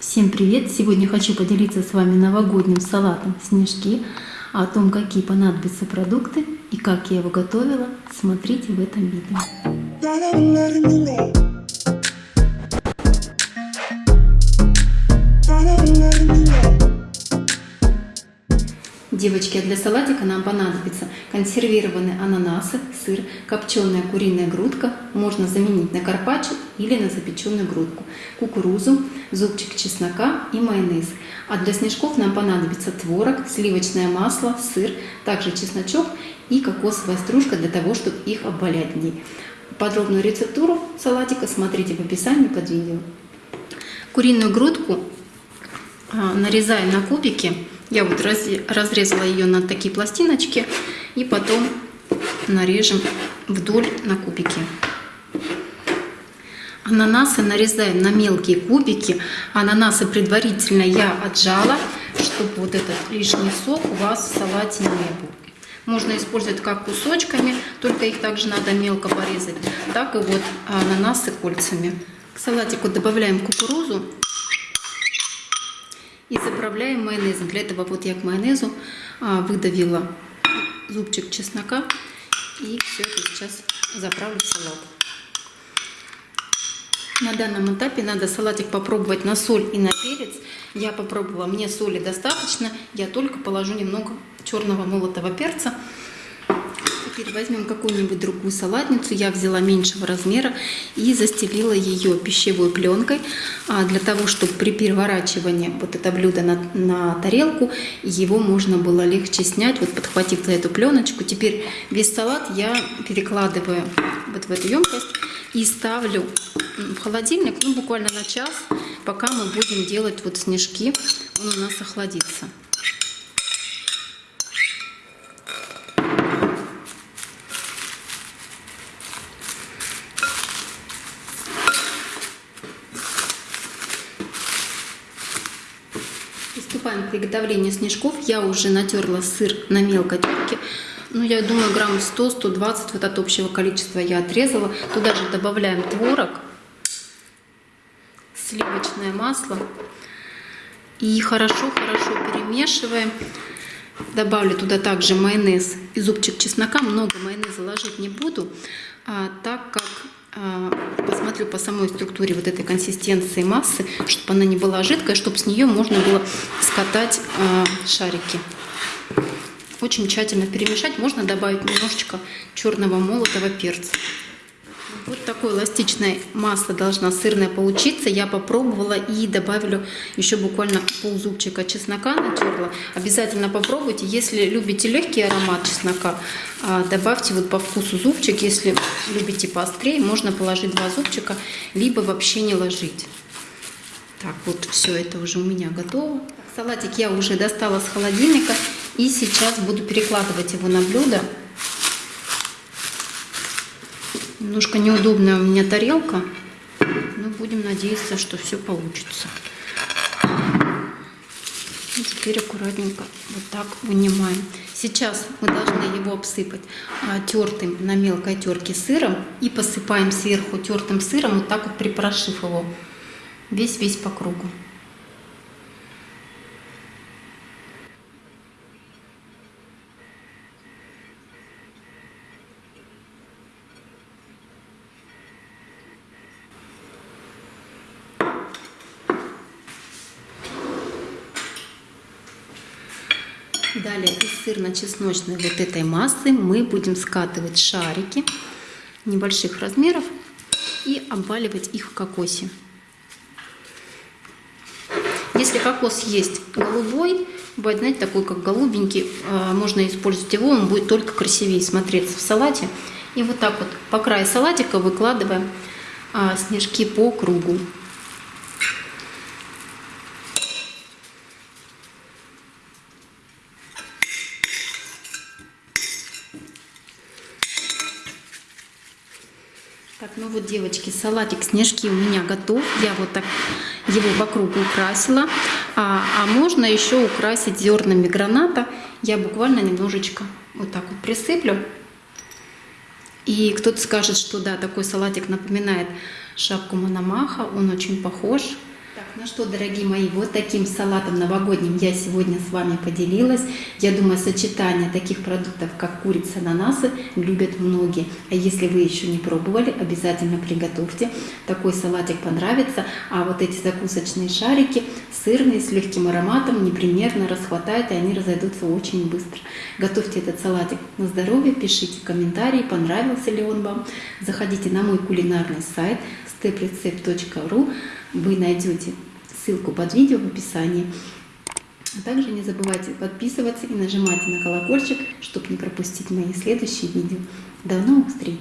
Всем привет! Сегодня хочу поделиться с вами новогодним салатом снежки. О том, какие понадобятся продукты и как я его готовила, смотрите в этом видео. Девочки, а для салатика нам понадобится консервированные ананасы, сыр, копченая куриная грудка, можно заменить на карпаччо или на запеченную грудку, кукурузу, зубчик чеснока и майонез. А для снежков нам понадобится творог, сливочное масло, сыр, также чесночок и кокосовая стружка для того, чтобы их обвалять в ней. Подробную рецептуру салатика смотрите в описании под видео. Куриную грудку а, нарезаем на кубики я вот разрезала ее на такие пластиночки и потом нарежем вдоль на кубики. Ананасы нарезаем на мелкие кубики. Ананасы предварительно я отжала, чтобы вот этот лишний сок у вас в салате не был. Можно использовать как кусочками, только их также надо мелко порезать, так и вот ананасы кольцами. К салатику добавляем кукурузу и заправляем майонезом. Для этого вот я к майонезу а, выдавила зубчик чеснока и все это сейчас заправлю в салат. На данном этапе надо салатик попробовать на соль и на перец. Я попробовала, мне соли достаточно, я только положу немного черного молотого перца Теперь возьмем какую-нибудь другую салатницу. Я взяла меньшего размера и застелила ее пищевой пленкой а, для того, чтобы при переворачивании вот это блюдо на, на тарелку его можно было легче снять, вот подхватив за эту пленочку. Теперь весь салат я перекладываю вот в эту емкость и ставлю в холодильник, ну буквально на час, пока мы будем делать вот снежки, он у нас охладится. Приступаем к приготовлению снежков. Я уже натерла сыр на мелкой терке. Ну, я думаю, грамм 100-120 вот от общего количества я отрезала. Туда же добавляем творог, сливочное масло. И хорошо-хорошо перемешиваем. Добавлю туда также майонез и зубчик чеснока. Много майонеза ложить не буду, а, так как посмотрю по самой структуре вот этой консистенции массы, чтобы она не была жидкая, чтобы с нее можно было скатать а, шарики. Очень тщательно перемешать. Можно добавить немножечко черного молотого перца. Вот такое эластичное масло должна сырная получиться. Я попробовала и добавлю еще буквально ползубчика чеснока натерла. Обязательно попробуйте. Если любите легкий аромат чеснока, а, добавьте вот по вкусу зубчик. Если любите поострее, можно положить два зубчика, либо вообще не ложить. Так, вот все это уже у меня готово. Салатик я уже достала с холодильника и сейчас буду перекладывать его на блюдо. Немножко неудобная у меня тарелка, но будем надеяться, что все получится. И теперь аккуратненько вот так вынимаем. Сейчас мы должны его обсыпать а, тертым на мелкой терке сыром и посыпаем сверху тертым сыром, вот так вот припорошив его весь-весь по кругу. Далее из сырно-чесночной вот этой массы мы будем скатывать шарики небольших размеров и обваливать их в кокосе. Если кокос есть голубой, бывает, знаете, такой как голубенький, а, можно использовать его, он будет только красивее смотреться в салате. И вот так вот по краю салатика выкладываем а, снежки по кругу. Так, ну вот, девочки, салатик снежки у меня готов. Я вот так его вокруг украсила. А, а можно еще украсить зернами граната. Я буквально немножечко вот так вот присыплю. И кто-то скажет, что да, такой салатик напоминает шапку Мономаха. Он очень похож. Так, ну что, дорогие мои, вот таким салатом новогодним я сегодня с вами поделилась. Я думаю, сочетание таких продуктов, как курица, ананасы, любят многие. А если вы еще не пробовали, обязательно приготовьте. Такой салатик понравится. А вот эти закусочные шарики, сырные, с легким ароматом, непримерно расхватает, и они разойдутся очень быстро. Готовьте этот салатик на здоровье, пишите комментарии, понравился ли он вам. Заходите на мой кулинарный сайт steprecept.ru вы найдете ссылку под видео в описании. А также не забывайте подписываться и нажимать на колокольчик, чтобы не пропустить мои следующие видео. До новых встреч!